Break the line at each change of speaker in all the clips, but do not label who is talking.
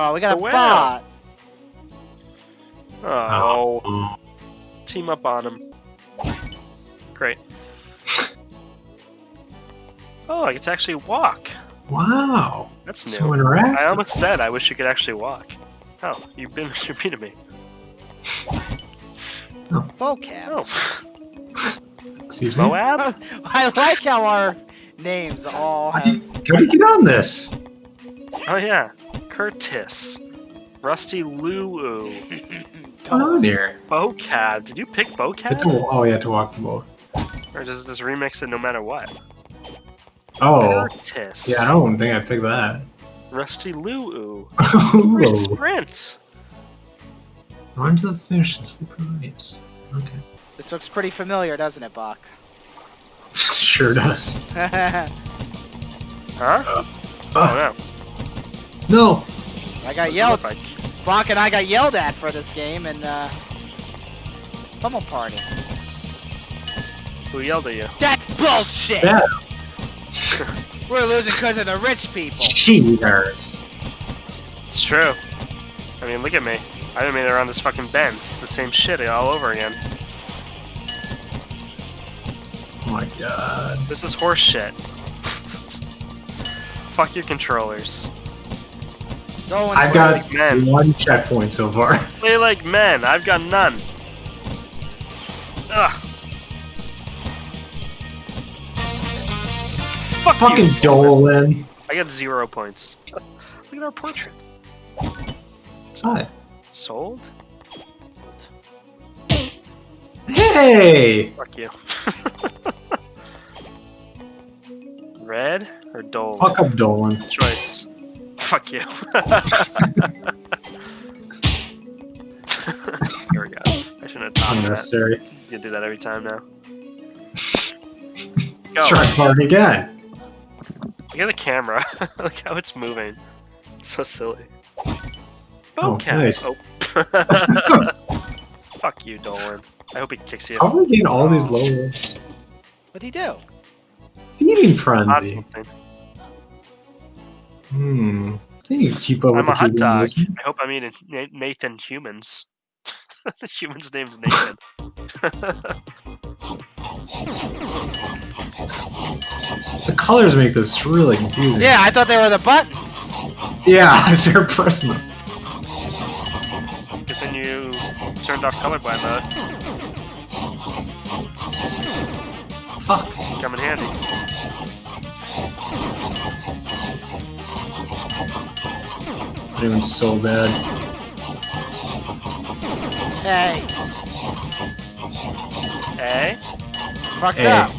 Oh, we got a
whale.
bot.
Oh,
Oh.
team up on him. Great. Oh, I get to actually walk.
Wow.
That's new.
So interactive.
I almost said I wish you could actually walk. Oh, you've been you're beating me. Oh.
Vocab.
Oh,
Excuse me.
Moab?
I like how our names all
How do
have.
how do you get on this?
Oh yeah, Curtis, Rusty Luu,
What's going on here?
Bocad. Did you pick
You
Bocad,
to- oh, you have to walk them both.
or does this remix it no matter what?
Oh.
Curtis.
Yeah, I don't think I picked that.
Rusty Luu.
Ooh.
Sprint.
Run to the finish and slippery waves. Okay.
This looks pretty familiar, doesn't it, Bach?
sure does.
Huh?
Uh,
Oh no.
no.
I got yelled.
look like?
Bach and I got yelled at for this game and uh, pummel party.
Who yelled at you?
That's bullshit.
Yeah.
We're losing because of the rich people.
Cheaters.
It's true. I mean, look at me. I haven't made it around this fucking bend. It's the same shit all over again.
Oh my god.
This is horse shit. Fuck your controllers.
No
I've got
like men.
one checkpoint so far.
Play like men. I've got none. Ugh. Fuck
Fucking
you.
Dolan.
I got zero points. Look at our portraits.
Hi.
Sold?
Hey!
Fuck you. Red or Dole?
Fuck up Dolan.
Choice. Fuck you. Here we go. I shouldn't have talked taught that.
Unnecessary.
You do that every time now.
Let's
Go.
try hard again.
Look at the camera. Look how it's moving. So silly.
Oh,
Okay.
nice.
Oh. Fuck you, Dolan. I hope he kicks you.
How are we getting all these levels?
What'd he do?
Feeding
Hot
frenzy. Hmm. I think you keep up
I'm a hot dog. I hope I'm eating Nathan Humans. the human's name's Nathan.
The colors make this really confusing.
Yeah, I thought they were the buttons.
Yeah, they're personal.
Good thing you turned off colorblind mode.
Fuck.
Come in handy.
Doing so bad.
Hey,
Hey?
fucked
Hey.
up.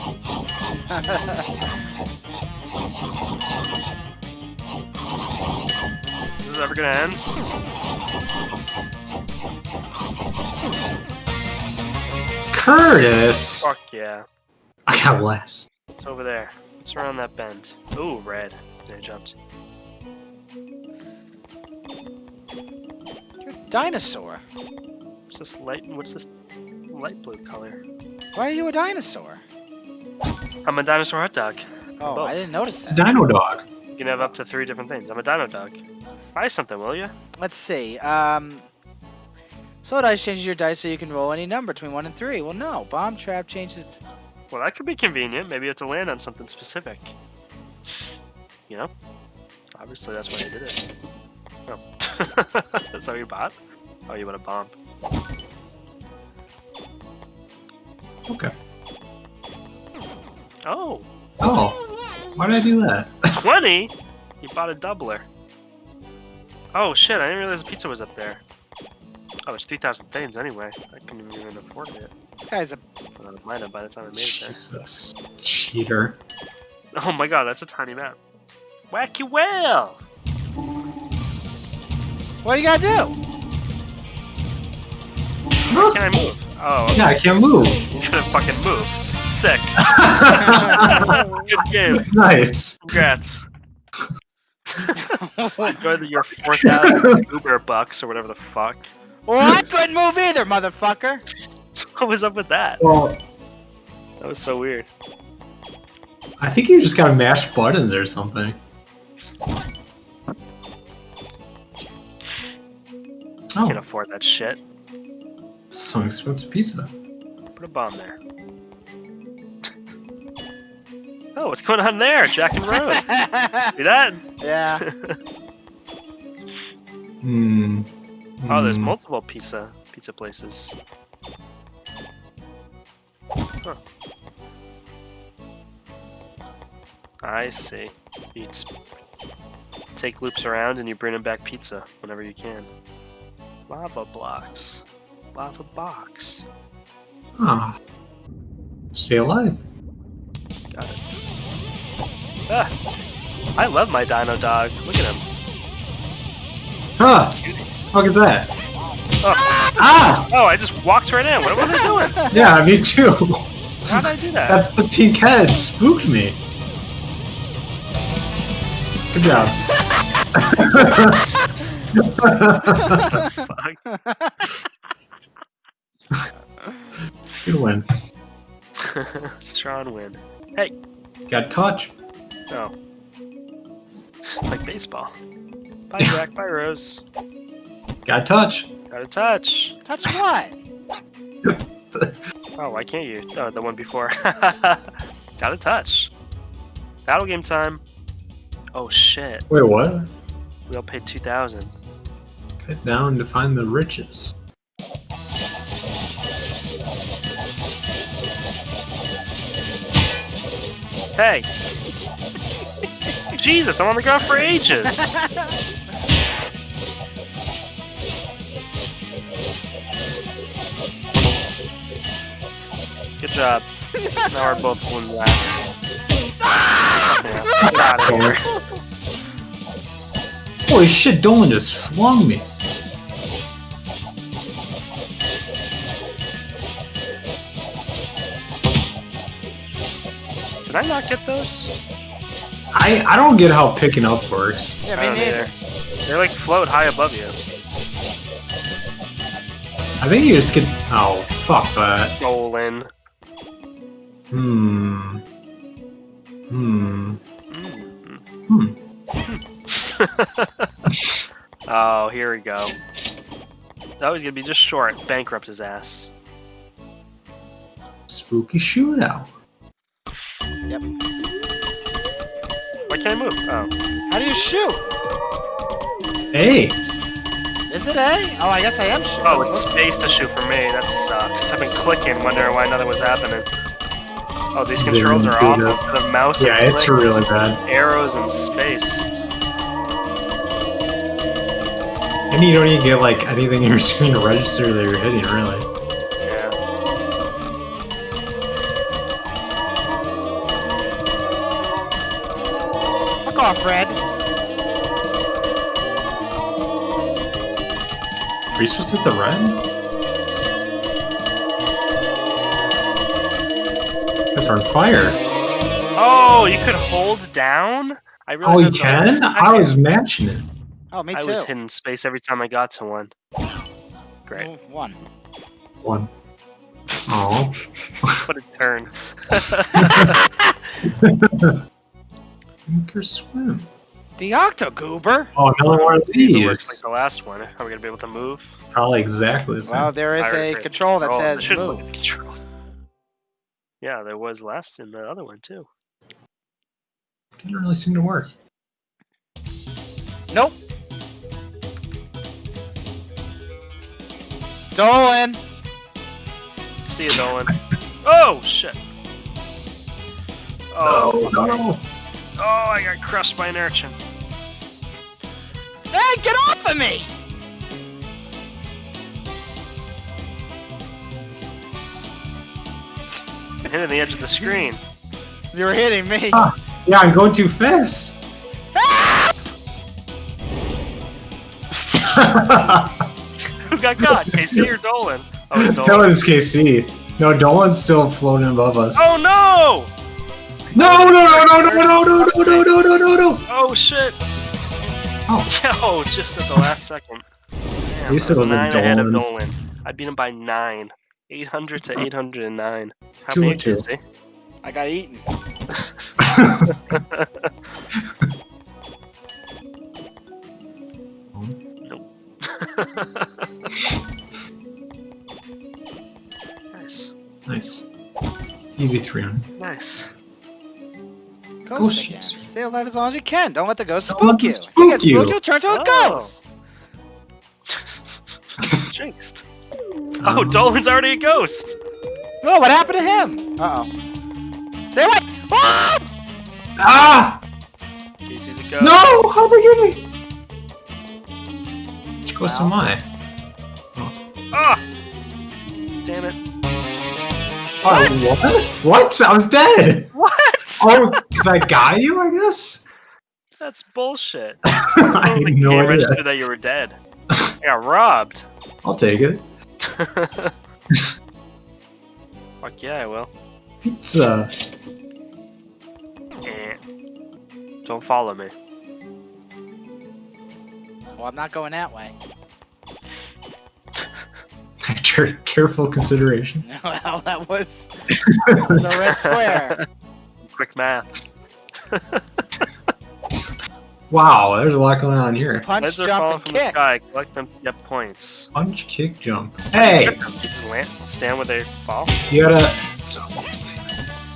Is this ever gonna end?
Curtis!
Fuck yeah.
I got less.
It's over there. It's around that bend. Ooh, red. There it jumped.
Dinosaur.
What's this light? What's this light blue color?
Why are you a dinosaur?
I'm a dinosaur hot dog.
Oh,
Both.
I didn't notice that.
It's a
that.
dino dog.
You can have up to three different things. I'm a dino dog. Buy something, will you?
Let's see. Um, Soul Dice changes your dice so you can roll any number between 1 and 3. Well, no. Bomb Trap changes...
Well, that could be convenient. Maybe you have to land on something specific. You know? Obviously, that's why I did it. Oh. That's how you bought? Oh, you want a bomb.
Okay.
Oh,
Oh. Why did I do that?
20? You bought a doubler. Oh, shit, I didn't realize the pizza was up there. Oh, it's 3,000 things anyway. I couldn't even afford it.
This guy's a...
Well, I might have by the time I made it there.
Jesus. Cheater.
Oh my god, that's a tiny map. Wacky whale!
What you gotta do?
Why can't I move? Oh,
Yeah, I can't move.
you couldn't fucking move. Sick. Good game.
nice.
Congrats. Go to your 4,000 Uber bucks or whatever the fuck.
well, I couldn't move either, motherfucker.
What was up with that?
Well,
That was so weird.
I think you just gotta mash buttons or something. Oh.
Can't afford that shit.
Some expensive pizza.
Put a bomb there. Oh, what's going on there? Jack and Rose. See that?
yeah.
Hmm.
Oh, there's
Hmm.
multiple pizza pizza places. Huh. I see. You just take loops around and you bring them back pizza whenever you can. Lava blocks. Lava box.
Ah. Stay alive.
Got it. Ah, I love my dino dog. Look at him.
Huh. Fuck is that?
Oh,
Ah!
oh, I just walked right in. What was I doing?
Yeah, me too.
How did I do that?
That the pink head spooked me. Good job.
Fuck.
Good win.
Strong win. Hey.
Got touch.
Oh. Like baseball. Bye, Jack. Bye, Rose.
Got touch.
Got a touch.
Touch what?
Oh, why can't you? Oh, the one before. Got a touch. Battle game time. Oh shit.
Wait, what?
We all paid 2000
Cut down to find the riches.
Hey! Jesus, I'm on the ground for ages! Good job. Now we're both balloon rats. Yeah, out of here.
Holy shit, Dolan just flung me.
Did I not get those?
I, I don't get how picking up works.
Yeah,
I
me neither.
either. They like float high above you.
I think you just get. Oh, fuck that.
Stolen.
Hmm. Hmm.
Mm.
Hmm.
oh, here we go. Oh, he's gonna be just short. Bankrupt his ass.
Spooky shootout.
Why can't I move? Oh.
How do you shoot?
Hey!
Is it A? Oh, I guess I am shooting.
Oh, it's space to shoot for me. That sucks. I've been clicking, wondering why nothing was happening. Oh, these controls are
do
awful.
that.
Instead of mouse
Yeah,
and
it's
click,
really bad.
arrows and space.
And you don't even get like anything in your screen to register that you're hitting, really.
Off, Red.
Are you supposed to hit the red? Guys are on fire.
Oh, you could hold down? I
Oh,
realized
you can?
last
I was matching it.
Oh, me too.
I was hitting space every time I got to one. Great.
Oh, One.
One. Oh.
What a turn.
Sink or swim.
The Octogoober?
Oh, another one of
It looks like the last one. Are we gonna be able to move?
Probably exactly the same.
Well, there is a
Freight
control that
Control.
Says
should look
move.
at the controls. Yeah, there was last in the other one too.
Didn't really seem to work.
Nope. Dolan.
See you, Dolan. oh shit! Oh,
no, no.
Oh, I got crushed by an urchin.
Hey, get off of me!
I'm hitting the edge of the screen.
You were hitting me.
Ah. Yeah, I'm going too fast.
Who got caught? KC or Dolan? Oh, it's
that
Dolan.
was KC. No, Dolan's still floating above us.
Oh no!
No, no, no, no, no, no, no, no, no, no, no, no.
Oh, shit.
Oh.
Yo, just at the last second. Damn,
At
I was nine ahead of Nolan. I beat him by nine. 800 to 809. How
Two
many did?
I got eaten.
nope. nice. Nice.
Easy 300.
Nice.
Ghost,
Ghost
again.
chaser.
Stay alive as long as you can. Don't let the ghost
Don't
spook
let them
you. If
spook
you get spooked,
you.
you'll turn to a
Oh.
ghost.
Jinxed. Oh, Dolan's already a ghost.
Oh, what happened to him? Uh oh. Stay away! Ah!
Ah!
Jeez, he's a ghost.
No! How they get me? Which ghost am I?
Ah! Damn it.
Oh, what? What? I was dead!
What?
Oh, because I got you, I guess?
That's bullshit.
I had
the
no idea.
registered that you were dead. I got robbed.
I'll take it.
Fuck yeah, I will.
Pizza.
Eh. Don't follow me.
Well, I'm not going that way.
Care- Careful consideration.
well, that was, that was a red square.
Quick math.
Wow, there's a lot going on here.
Punch,
Leads are
jump,
falling
and
from the
kick.
sky. Collect them to get points.
Punch, kick, jump. Hey,
just land, stand where they fall.
you gotta.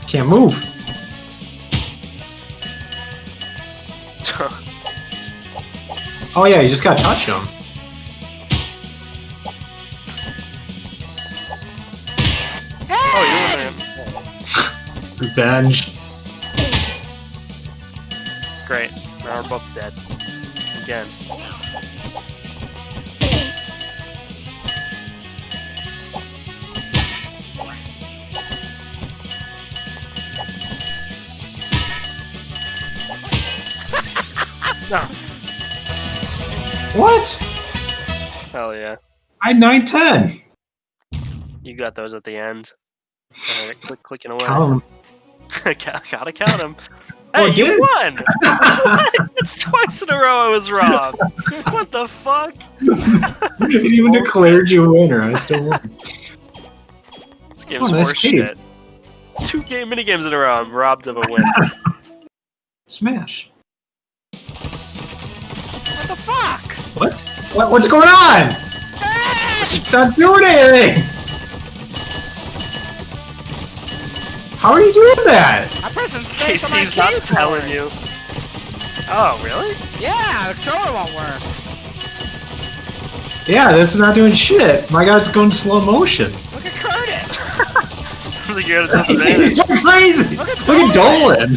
Can't move. Oh yeah, you just gotta touch them.
oh, you're in there.
Revenge.
Great. Now we're both dead. Again. no.
What?
Hell yeah.
I 910.
You got those at the end. Alright, click, clicking away.
Count 'em.
Gotta gotta count them.
Oh,
Hey,
I
you
did.
won! What? It's twice in a row I was wrong. what the fuck?
You
This
even
bullshit.
declared you a winner. I still won.
This game's
Oh, nice
horse shit. Two game mini games in a row. I'm robbed of a win.
Smash.
What the fuck?
What? what? What's going on? It's not doing anything. How are you doing that?
I'm pressing space on my
Casey's not telling you. Oh, really?
Yeah, the controller won't work.
Yeah, this is not doing shit. My guy's going slow motion.
Look at Curtis.
Sounds like you're at a disadvantage.
He's going crazy.
Look at
Look at Dolan.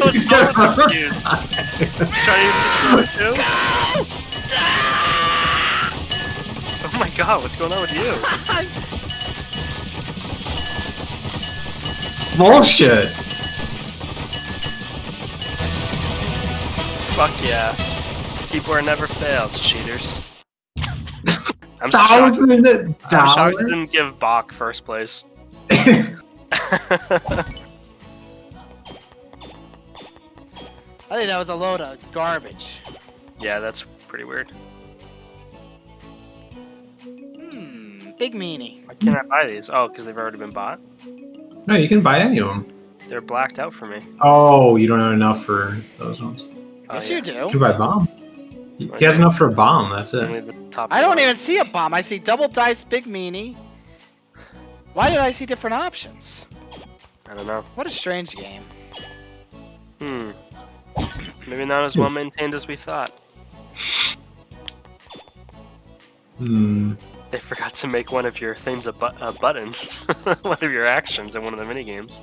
What's wrong with these dudes? Trying to use the controller too? Oh my god, what's going on with you?
Bullshit.
Fuck yeah. Keyboard never fails, cheaters. I'm shocked.
Thousand
I'm
dollars.
shocked it didn't give Bach first place.
I think that was a load of garbage.
yeah, that's pretty weird.
Hmm, big meanie.
Why can't I buy these? Oh, because they've already been bought?
No, you can buy any of them.
They're blacked out for me.
Oh, you don't have enough for those ones.
Oh,
Yes,
yeah.
you do.
You can buy bomb. He he has enough for a bomb. That's it.
Top
I don't
one.
even see a bomb. I see double dice, big meanie. Why did I see different options?
I don't know.
What a strange game.
Hmm. Maybe not as well maintained as we thought.
Hmm.
They forgot to make one of your things a, bu- a button. one of your actions in one of the minigames.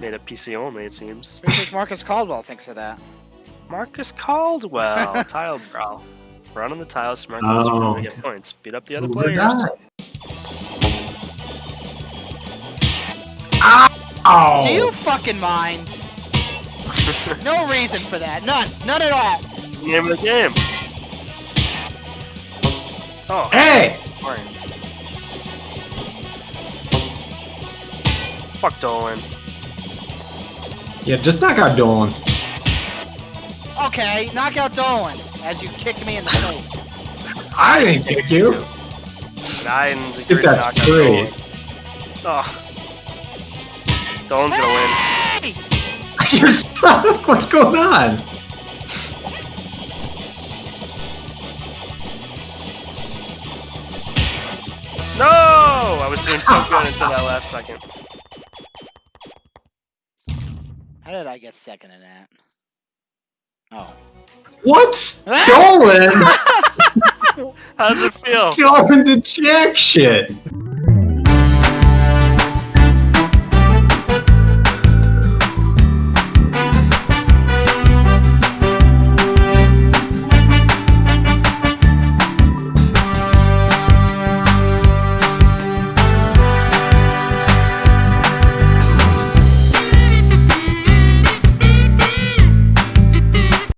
Made it PC only, it seems.
What think Marcus Caldwell thinks of that?
Marcus Caldwell, tile brawl. Run on the tiles, smart moves,
Oh,
to get points. Beat up the other
Move
players.
die. Ow!
Do you fucking mind? No reason for that. None. None at all.
it's the name of the game. Oh,
Hey!
Fine. Fuck Dolan.
Yeah, just knock out Dolan.
Okay, knock out Dolan as you kick me in the face.
I didn't kick you.
And I didn't agree to
that's
knock out
true.
Dolan. Oh. Dolan's gonna win.
You're stuck. What's going on?
I was doing doing so good until that last second.
How did I get second in that? Oh.
What? Stolen?
How does it feel?
Stolen to jack shit.